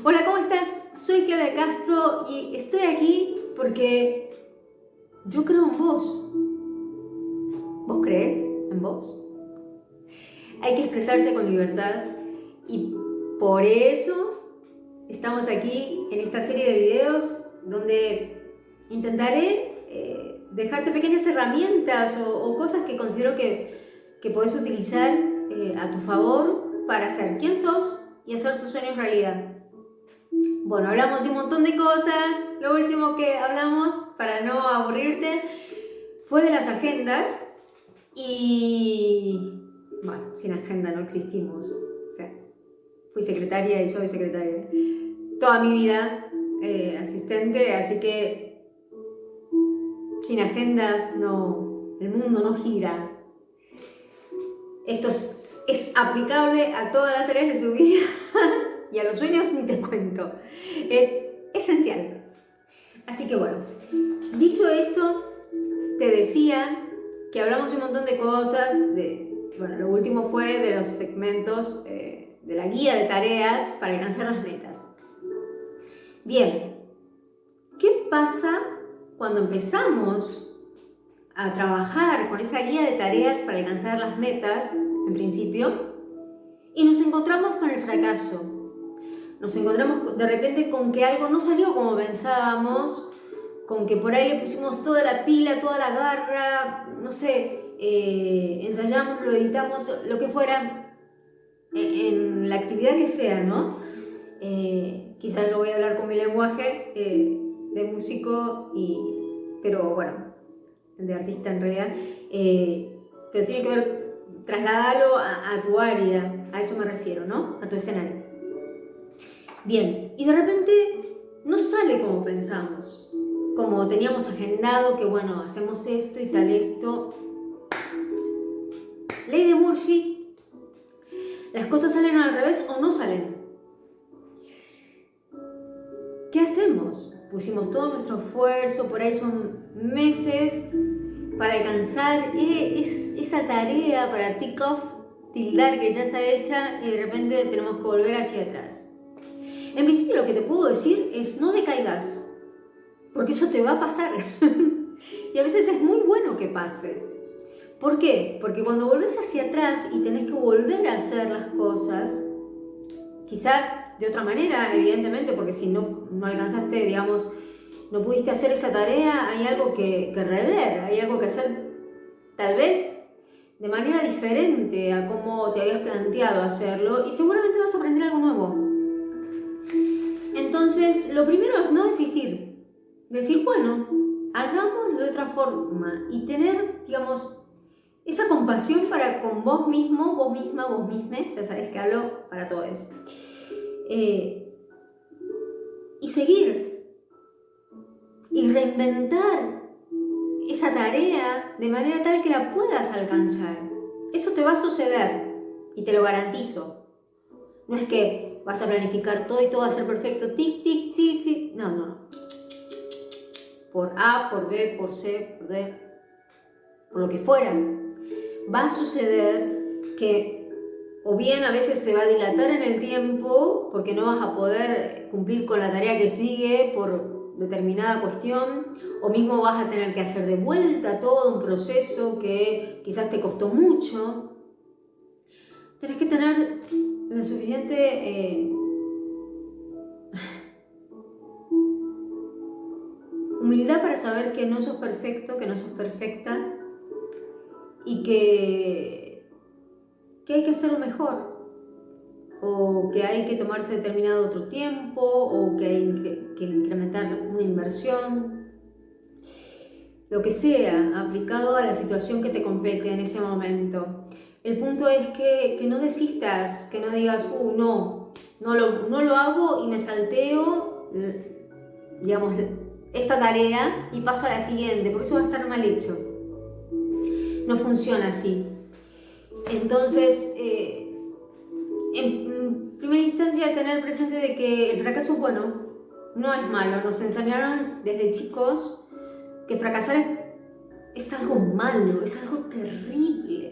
Hola, ¿cómo estás? Soy Claudia Castro y estoy aquí porque yo creo en vos. ¿Vos crees en vos? Hay que expresarse con libertad y por eso estamos aquí en esta serie de videos donde intentaré eh, dejarte pequeñas herramientas o, cosas que considero que, que puedes utilizar eh, a tu favor para ser quien sos y hacer tus sueños realidad. Bueno, hablamos de un montón de cosas. Lo último que hablamos, para no aburrirte, fue de las agendas. Y bueno, sin agenda no existimos. Fui secretaria y soy secretaria. Toda mi vida eh, asistente, así que sin agendas no, el mundo no gira. Esto es aplicable a todas las áreas de tu vida. y a los sueños ni te cuento. Es esencial. Así que bueno, dicho esto, te decía que hablamos un montón de cosas, bueno, lo último fue de los segmentos eh, de la guía de tareas para alcanzar las metas. Bien, ¿qué pasa cuando empezamos a trabajar con esa guía de tareas para alcanzar las metas, en principio, y nos encontramos con el fracaso? Nos encontramos de repente con que algo no salió como pensábamos, con que por ahí le pusimos toda la pila, toda la garra, no sé, eh, ensayamos, lo editamos, lo que fuera, en, la actividad que sea, ¿no? Eh, quizás lo voy a hablar con mi lenguaje eh, de músico, y, pero bueno, de artista en realidad, pero tiene que ver, trasladarlo a tu área, a eso me refiero, ¿no? A tu escenario. Bien, y de repente no sale como pensamos, como teníamos agendado que bueno, hacemos esto y tal esto. Ley de Murphy, las cosas salen al revés o no salen. ¿Qué hacemos? Pusimos todo nuestro esfuerzo, por ahí son meses para alcanzar e-, esa tarea, para tick off, tildar que ya está hecha y de repente tenemos que volver hacia atrás. En principio lo que te puedo decir es no decaigas, porque eso te va a pasar. y a veces es muy bueno que pase. ¿Por qué? Porque cuando volvés hacia atrás y tenés que volver a hacer las cosas, quizás de otra manera, evidentemente, porque si no, no alcanzaste, digamos, no pudiste hacer esa tarea, hay algo que, que rever, hay algo que hacer tal vez de manera diferente a cómo te habías planteado hacerlo y seguramente vas a aprender algo nuevo. Entonces, lo primero es no desistir. Decir, bueno, hagámoslo de otra forma y tener, digamos, esa compasión para con vos mismo, vos misma, vos misma, ya sabes que hablo para todos. Eh, y seguir y reinventar esa tarea de manera tal que la puedas alcanzar. Eso te va a suceder y te lo garantizo. No es que vas a planificar todo y todo va a ser perfecto, tic, tic, tic, tic. No, no, no. Por A, por B, por C, por D, por lo que fuera. Va a suceder que o bien a veces se va a dilatar en el tiempo porque no vas a poder cumplir con la tarea que sigue por determinada cuestión, o mismo vas a tener que hacer de vuelta todo un proceso que quizás te costó mucho. Tienes que tener la suficiente eh, humildad para saber que no sos perfecto, que no sos perfecta y que, que hay que hacerlo mejor o que hay que tomarse determinado otro tiempo o que hay que incrementar una inversión lo que sea aplicado a la situación que te compete en ese momento. El punto es que, no desistas, que no digas, uh, no, no lo, no lo hago y me salteo, digamos, esta tarea y paso a la siguiente, porque eso va a estar mal hecho. No funciona así. Entonces, eh, en primera instancia, tener presente de que el fracaso bueno, no es malo. Nos enseñaron desde chicos que fracasar es, es algo malo, es algo terrible que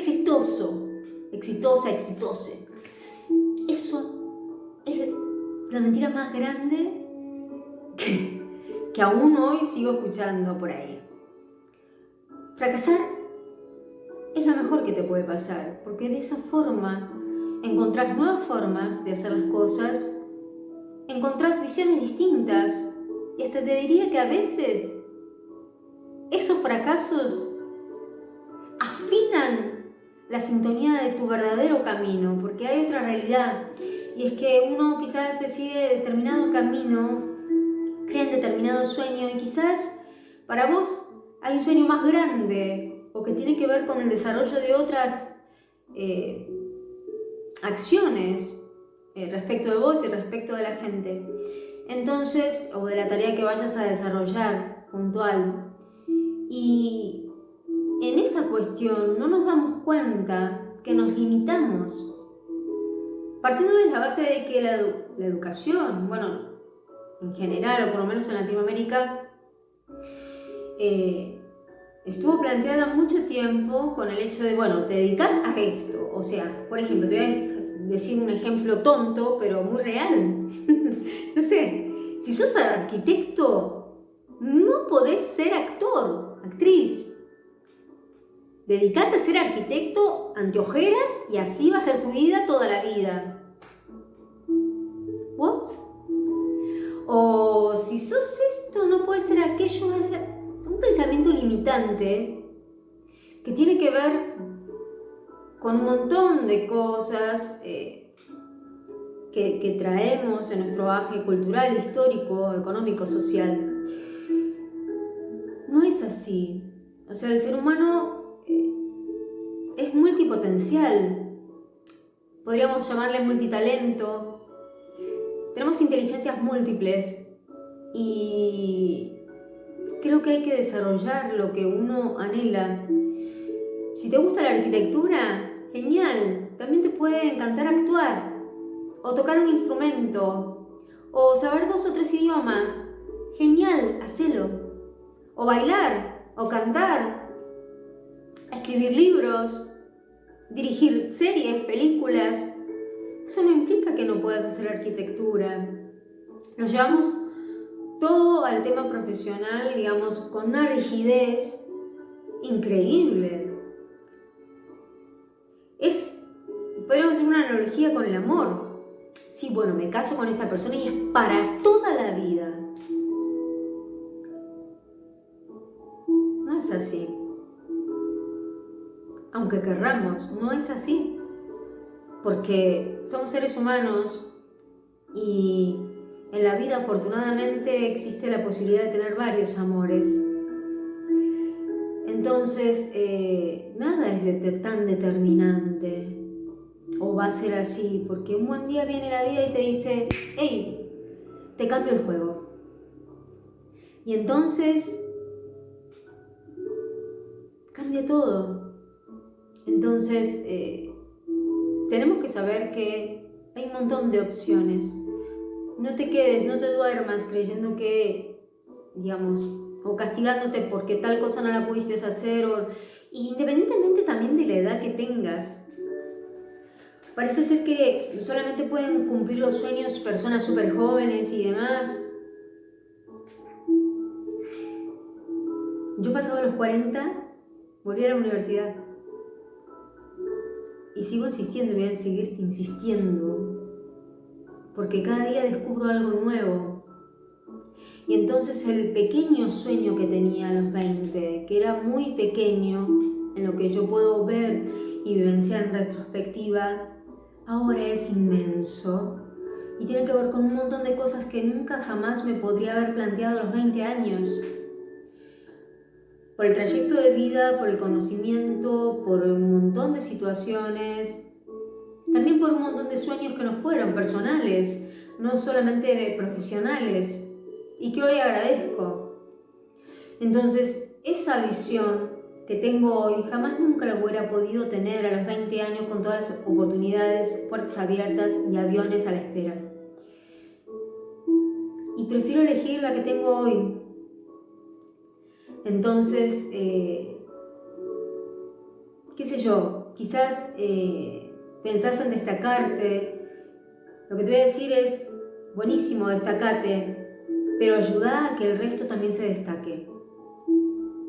exitoso, exitosa, exitose. Eso la mentira más grande que, que aún hoy sigo escuchando por ahí. Fracasar es lo mejor que te puede pasar, porque de esa forma encontrás nuevas formas de hacer las cosas, encontrás visiones distintas y hasta te diría que a veces esos fracasos afinan la sintonía de tu verdadero camino, porque hay otra realidad y es que uno quizás decide determinado camino, crea en determinado sueño y quizás para vos hay un sueño más grande o que tiene que ver con el desarrollo de otras eh, acciones eh, respecto de vos y respecto de la gente. Entonces, o de la tarea que vayas a desarrollar puntual. Y en esa cuestión no nos damos cuenta que nos limitamos. Partiendo de la base de que la, educación, bueno, en general, o por lo menos en Latinoamérica, eh, estuvo planteada mucho tiempo con el hecho de, bueno, te dedicas a esto. O sea, por ejemplo, te voy a decir un ejemplo tonto, pero muy real. no sé, si sos arquitecto, no podés ser actor, actriz. Dedicate a ser arquitecto, anteojeras, y así va a ser tu vida toda la vida. ¿What? O si sos esto, no puede ser aquello, un pensamiento limitante que tiene que ver con un montón de cosas eh, que, traemos en nuestro baje cultural, histórico, económico, social. No es así. O sea, el ser humano es multipotencial. Podríamos llamarle multitalento. Tenemos inteligencias múltiples y creo que hay que desarrollar lo que uno anhela. Si te gusta la arquitectura, genial, también te puede encantar actuar, o tocar un instrumento, o saber dos o tres idiomas, genial, hacelo, o bailar, o cantar, escribir libros, dirigir series, películas. Eso no implica que no puedas hacer arquitectura. Nos llevamos todo al tema profesional, digamos, con una rigidez increíble. Es, podríamos hacer una analogía con el amor. Sí, bueno, me caso con esta persona y es para toda la vida. No es así. Aunque querramos, no es así. Porque somos seres humanos y en la vida afortunadamente existe la posibilidad de tener varios amores. Entonces, eh, nada es tan determinante o va a ser así, porque un buen día viene la vida y te dice, hey, te cambio el juego. Y entonces cambia todo. Entonces, eh, tenemos que saber que hay un montón de opciones no te quedes, no te duermas creyendo que, digamos, o castigándote porque tal cosa no la pudiste hacer, o, independientemente también de la edad que tengas. Parece ser que solamente pueden cumplir los sueños personas súper jóvenes y demás. Yo pasado los 40, volví a la universidad. Y sigo insistiendo y voy a seguir insistiendo porque cada día descubro algo nuevo. Y entonces el pequeño sueño que tenía a los 20, que era muy pequeño en lo que yo puedo ver y vivenciar en retrospectiva, ahora es inmenso y tiene que ver con un montón de cosas que nunca jamás me podría haber planteado a los 20 años. Por el trayecto de vida, por el conocimiento, por un montón de situaciones, también por un montón de sueños que no fueron personales, no solamente profesionales, y que hoy agradezco. Entonces, esa visión que tengo hoy jamás nunca la hubiera podido tener a los 20 años con todas las oportunidades, puertas abiertas y aviones a la espera. Y prefiero elegir la que tengo hoy. Entonces, eh, qué sé yo, quizás... Eh, pensás en destacarte, lo que te voy a decir es, buenísimo, destacate, pero ayuda a que el resto también se destaque.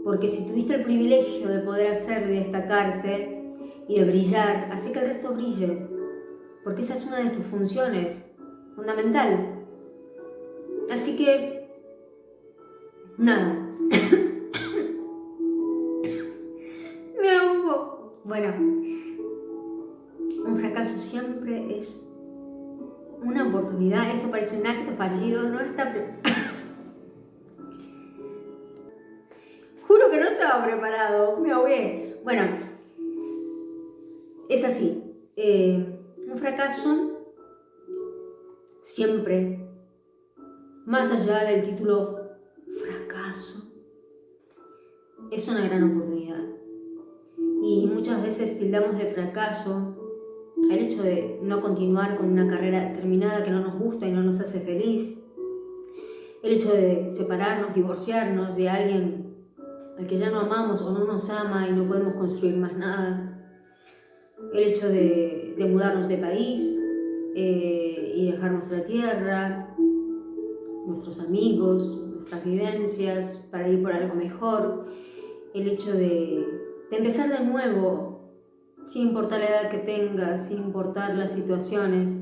Porque si tuviste el privilegio de poder hacerlo y destacarte y de brillar, así que el resto brille. Porque esa es una de tus funciones, fundamental. Así que, nada. Un fracaso siempre es una oportunidad. Esto parece un acto fallido, no está Juro que no estaba preparado, me ahogué. Bueno, es así. Eh, un fracaso siempre, más allá del título fracaso, es una gran oportunidad. Y muchas veces tildamos de fracaso el hecho de no continuar con una carrera determinada que no nos gusta y no nos hace feliz, el hecho de separarnos, divorciarnos de alguien al que ya no amamos o no nos ama y no podemos construir más nada, el hecho de, mudarnos de país eh, y dejar nuestra tierra, nuestros amigos, nuestras vivencias para ir por algo mejor, el hecho de, de empezar de nuevo sin importar la edad que tengas, sin importar las situaciones.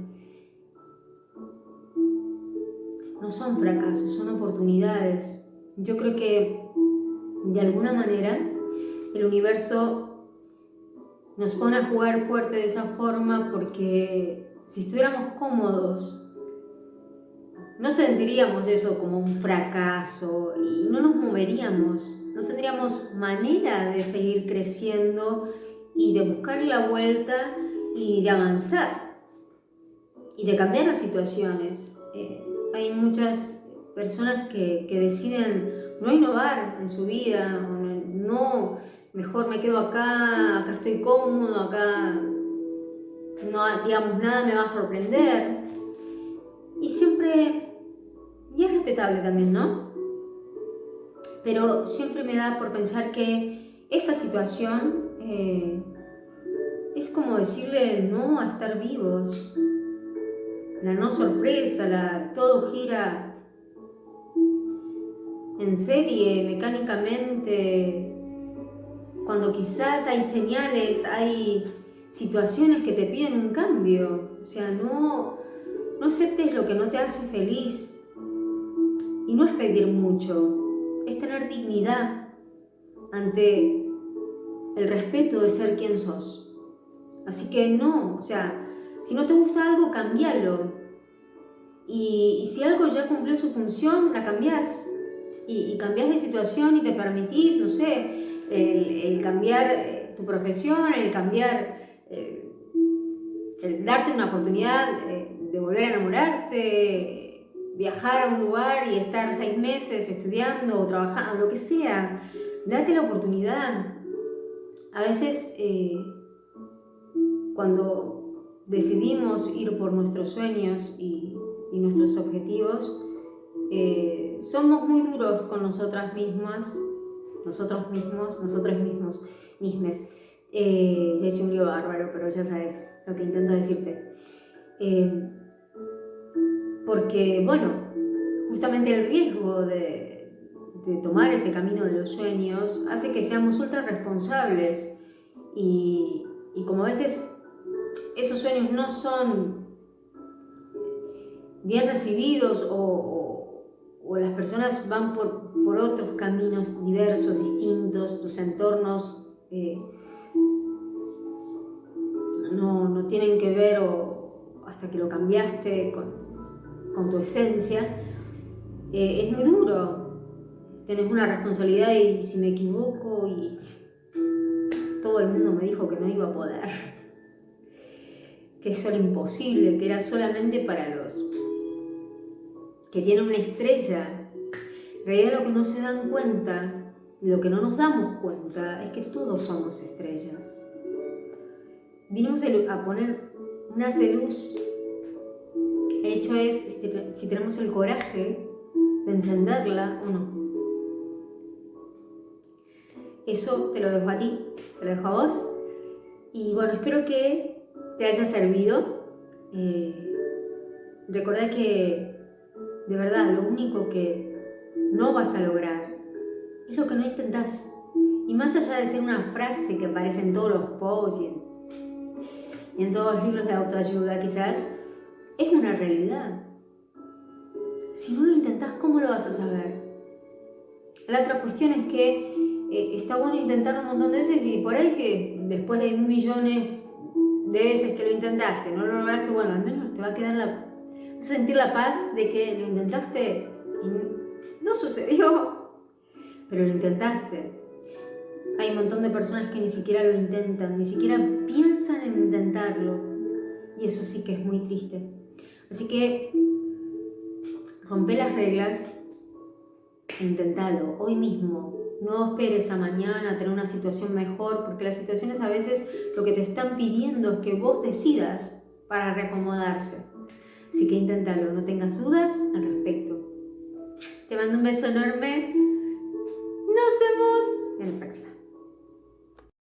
No son fracasos, son oportunidades. Yo creo que de alguna manera el universo nos pone a jugar fuerte de esa forma porque si estuviéramos cómodos no sentiríamos eso como un fracaso y no nos moveríamos, no tendríamos manera de seguir creciendo y de buscar la vuelta y de avanzar y de cambiar las situaciones. Eh, hay muchas personas que, deciden no innovar en su vida, no, mejor me quedo acá, acá estoy cómodo, acá no, digamos, nada me va a sorprender. Y siempre, y es respetable también, ¿no? Pero siempre me da por pensar que esa situación eh, es como decirle no a estar vivos. La no sorpresa, la, todo gira en serie, mecánicamente, cuando quizás hay señales, hay situaciones que te piden un cambio. O sea, no, no aceptes lo que no te hace feliz. Y no es pedir mucho, es tener dignidad ante el respeto de ser quien sos. Así que no, o sea, si no te gusta algo, cambialo. Y, si algo ya cumplió su función, la cambias. Y, cambias de situación y te permitís, no sé, el, cambiar eh, tu profesión, el cambiar, eh, el darte una oportunidad eh, de volver a enamorarte, viajar a un lugar y estar seis meses estudiando o trabajando, lo que sea. Date la oportunidad, a veces eh, cuando decidimos ir por nuestros sueños y, nuestros objetivos, eh, somos muy duros con nosotras mismas, nosotros mismos, nosotros mismos, mismes. Eh, ya hice un lío bárbaro, pero ya sabes lo que intento decirte. Porque, bueno, justamente el riesgo de, tomar ese camino de los sueños hace que seamos ultra responsables y, como a veces esos sueños no son bien recibidos o, las personas van por, otros caminos diversos, distintos, tus entornos eh, no, tienen que ver o hasta que lo cambiaste tu esencia, eh, es muy duro tenés una responsabilidad y si me equivoco y todo el mundo me dijo que no iba a poder, que eso era imposible, que era solamente para los que tienen una estrella. En realidad lo que no se dan cuenta, lo que no nos damos cuenta, es que todos somos estrellas. Vinimos a poner una luz. El hecho es si tenemos el coraje de encenderla o no. Eso te lo dejo a ti, te lo dejo a vos. Y bueno, espero que te haya servido. Eh, recordá que de verdad lo único que no vas a lograr es lo que no intentás. Y más allá de ser una frase que aparece en todos los posts y en, y en todos los libros de autoayuda quizás, es una realidad. Si no lo intentás, ¿cómo lo vas a saber? La otra cuestión es que eh, está bueno intentarlo un montón de veces y por ahí si después de millones de veces que lo intentaste, no lo lograste, bueno, al menos te va a quedar la... Sentir la paz de que lo intentaste y no sucedió, pero lo intentaste. Hay un montón de personas que ni siquiera lo intentan, ni siquiera piensan en intentarlo. Y eso sí que es muy triste. Así que rompe las reglas intentalo hoy mismo. No esperes a mañana tener una situación mejor, porque las situaciones a veces lo que te están pidiendo es que vos decidas para reacomodarse. Así que inténtalo, no tengas dudas al respecto. Te mando un beso enorme. Nos vemos en la próxima.